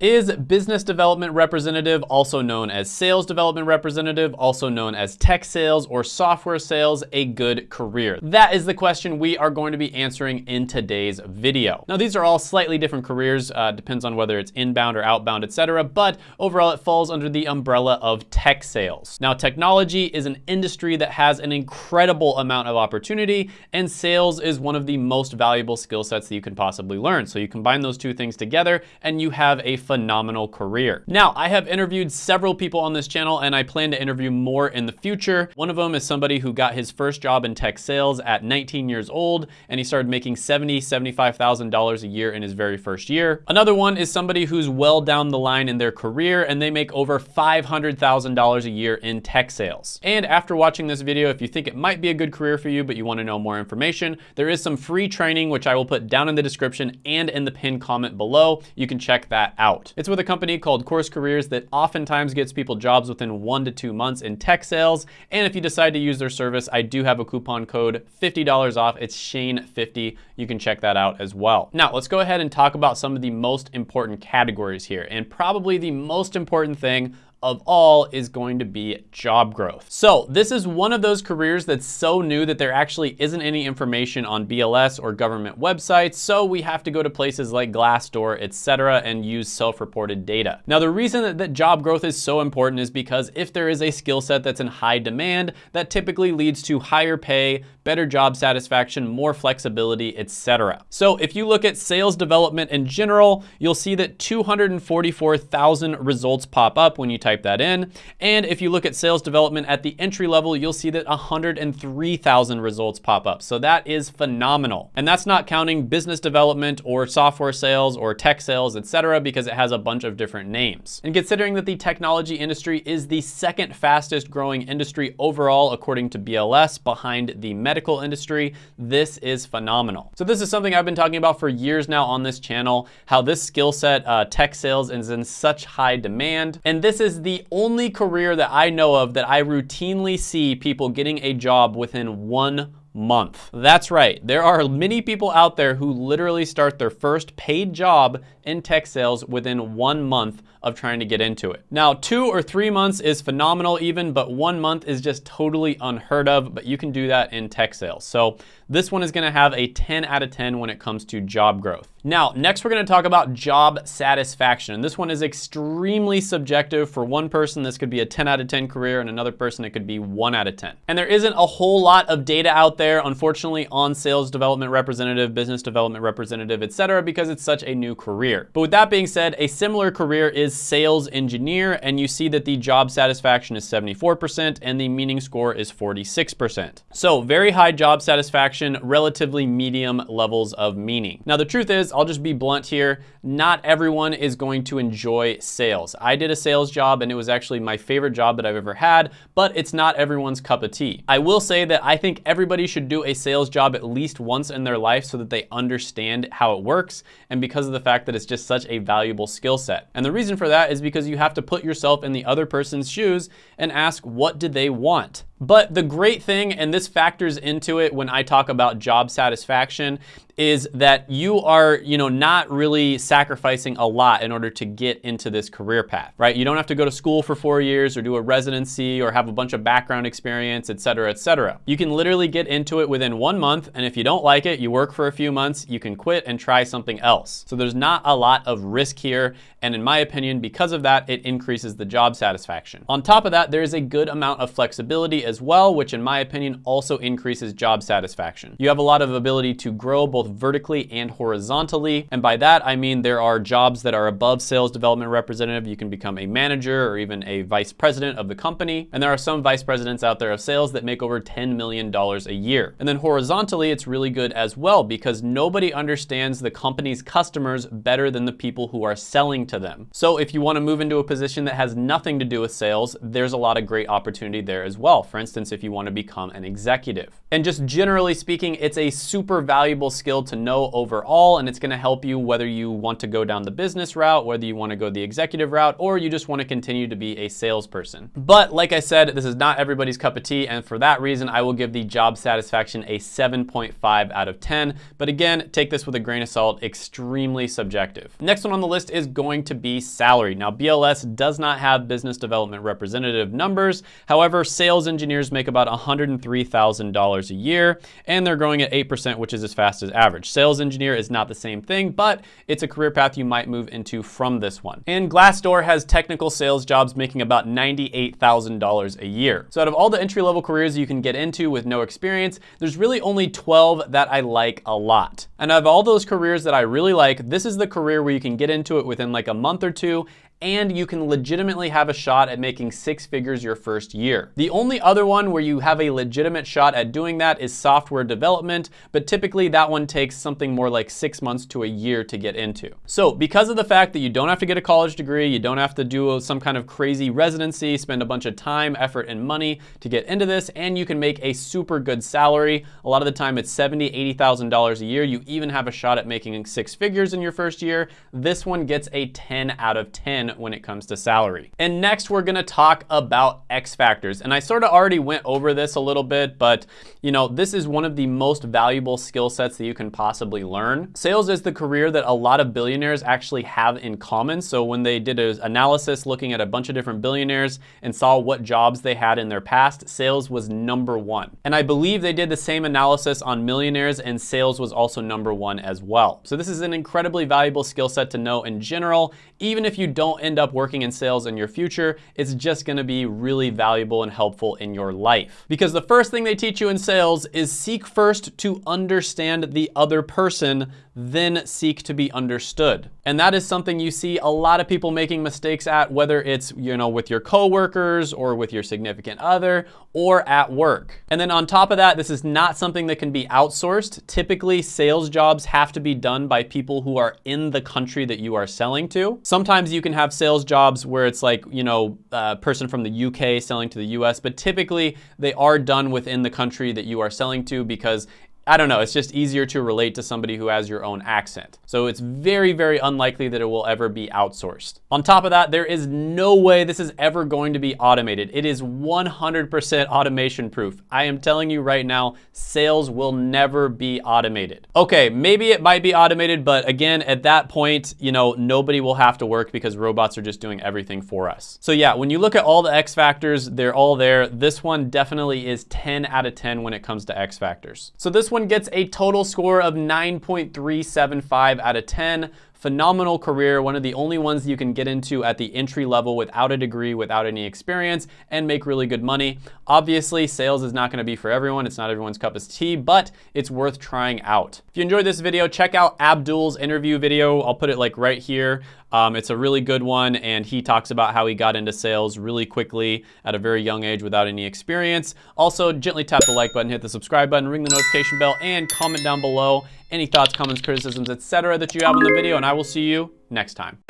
Is business development representative, also known as sales development representative, also known as tech sales or software sales, a good career? That is the question we are going to be answering in today's video. Now, these are all slightly different careers, uh, depends on whether it's inbound or outbound, etc. But overall, it falls under the umbrella of tech sales. Now, technology is an industry that has an incredible amount of opportunity, and sales is one of the most valuable skill sets that you can possibly learn. So you combine those two things together, and you have a phenomenal career. Now, I have interviewed several people on this channel and I plan to interview more in the future. One of them is somebody who got his first job in tech sales at 19 years old and he started making $70,000, $75,000 a year in his very first year. Another one is somebody who's well down the line in their career and they make over $500,000 a year in tech sales. And after watching this video, if you think it might be a good career for you, but you wanna know more information, there is some free training, which I will put down in the description and in the pinned comment below. You can check that out out. It's with a company called Course Careers that oftentimes gets people jobs within one to two months in tech sales. And if you decide to use their service, I do have a coupon code, $50 off. It's Shane50. You can check that out as well. Now, let's go ahead and talk about some of the most important categories here. And probably the most important thing of all is going to be job growth. So this is one of those careers that's so new that there actually isn't any information on BLS or government websites. So we have to go to places like Glassdoor, etc., and use self-reported data. Now, the reason that, that job growth is so important is because if there is a skill set that's in high demand, that typically leads to higher pay, better job satisfaction, more flexibility, etc. So if you look at sales development in general, you'll see that 244,000 results pop up when you type type that in. And if you look at sales development at the entry level, you'll see that 103,000 results pop up. So that is phenomenal. And that's not counting business development or software sales or tech sales, etc., because it has a bunch of different names. And considering that the technology industry is the second fastest growing industry overall, according to BLS, behind the medical industry, this is phenomenal. So this is something I've been talking about for years now on this channel, how this skill set, uh, tech sales, is in such high demand. And this is the only career that I know of that I routinely see people getting a job within one month. That's right. There are many people out there who literally start their first paid job in tech sales within one month of trying to get into it. Now, two or three months is phenomenal even, but one month is just totally unheard of, but you can do that in tech sales. So this one is gonna have a 10 out of 10 when it comes to job growth. Now, next we're gonna talk about job satisfaction. And this one is extremely subjective. For one person, this could be a 10 out of 10 career, and another person, it could be one out of 10. And there isn't a whole lot of data out there, unfortunately, on sales development representative, business development representative, etc., because it's such a new career. But with that being said, a similar career is sales engineer, and you see that the job satisfaction is 74% and the meaning score is 46%. So very high job satisfaction relatively medium levels of meaning. Now, the truth is, I'll just be blunt here, not everyone is going to enjoy sales. I did a sales job and it was actually my favorite job that I've ever had, but it's not everyone's cup of tea. I will say that I think everybody should do a sales job at least once in their life so that they understand how it works and because of the fact that it's just such a valuable skill set. And the reason for that is because you have to put yourself in the other person's shoes and ask what did they want? But the great thing, and this factors into it when I talk about job satisfaction, is that you are, you know, not really sacrificing a lot in order to get into this career path, right? You don't have to go to school for four years or do a residency or have a bunch of background experience, et cetera, et cetera. You can literally get into it within one month, and if you don't like it, you work for a few months, you can quit and try something else. So there's not a lot of risk here, and in my opinion, because of that, it increases the job satisfaction. On top of that, there is a good amount of flexibility as well, which in my opinion also increases job satisfaction. You have a lot of ability to grow both both vertically and horizontally. And by that, I mean there are jobs that are above sales development representative. You can become a manager or even a vice president of the company. And there are some vice presidents out there of sales that make over $10 million a year. And then horizontally, it's really good as well because nobody understands the company's customers better than the people who are selling to them. So if you want to move into a position that has nothing to do with sales, there's a lot of great opportunity there as well for instance, if you want to become an executive. And just generally speaking, it's a super valuable skill to know overall, and it's going to help you whether you want to go down the business route, whether you want to go the executive route, or you just want to continue to be a salesperson. But like I said, this is not everybody's cup of tea, and for that reason, I will give the job satisfaction a 7.5 out of 10. But again, take this with a grain of salt, extremely subjective. Next one on the list is going to be salary. Now, BLS does not have business development representative numbers. However, sales engineers make about $103,000 a year, and they're growing at 8%, which is as fast as average. Sales engineer is not the same thing, but it's a career path you might move into from this one. And Glassdoor has technical sales jobs making about $98,000 a year. So out of all the entry-level careers you can get into with no experience, there's really only 12 that I like a lot. And of all those careers that I really like, this is the career where you can get into it within like a month or two and you can legitimately have a shot at making six figures your first year. The only other one where you have a legitimate shot at doing that is software development, but typically that one takes something more like six months to a year to get into. So because of the fact that you don't have to get a college degree, you don't have to do some kind of crazy residency, spend a bunch of time, effort, and money to get into this, and you can make a super good salary. A lot of the time it's $70,000, $80,000 a year. You even have a shot at making six figures in your first year. This one gets a 10 out of 10 when it comes to salary. And next we're gonna talk about X factors. And I sort of already went over this a little bit, but you know, this is one of the most valuable skill sets that you can possibly learn. Sales is the career that a lot of billionaires actually have in common. So when they did an analysis looking at a bunch of different billionaires and saw what jobs they had in their past, sales was number one. And I believe they did the same analysis on millionaires and sales was also number one as well. So this is an incredibly valuable skill set to know in general, even if you don't end up working in sales in your future, it's just gonna be really valuable and helpful in your life. Because the first thing they teach you in sales is seek first to understand the other person then seek to be understood. And that is something you see a lot of people making mistakes at, whether it's, you know, with your coworkers or with your significant other or at work. And then on top of that, this is not something that can be outsourced. Typically, sales jobs have to be done by people who are in the country that you are selling to. Sometimes you can have sales jobs where it's like, you know, a person from the UK selling to the US, but typically they are done within the country that you are selling to because I don't know, it's just easier to relate to somebody who has your own accent. So it's very, very unlikely that it will ever be outsourced. On top of that, there is no way this is ever going to be automated. It is 100% automation proof. I am telling you right now, sales will never be automated. Okay, maybe it might be automated, but again, at that point, you know, nobody will have to work because robots are just doing everything for us. So yeah, when you look at all the X factors, they're all there. This one definitely is 10 out of 10 when it comes to X factors. So this one gets a total score of 9.375 out of 10 phenomenal career, one of the only ones you can get into at the entry level without a degree, without any experience, and make really good money. Obviously, sales is not gonna be for everyone. It's not everyone's cup of tea, but it's worth trying out. If you enjoyed this video, check out Abdul's interview video. I'll put it like right here. Um, it's a really good one, and he talks about how he got into sales really quickly at a very young age without any experience. Also, gently tap the like button, hit the subscribe button, ring the notification bell, and comment down below any thoughts, comments, criticisms, etc. that you have on the video, and I will see you next time.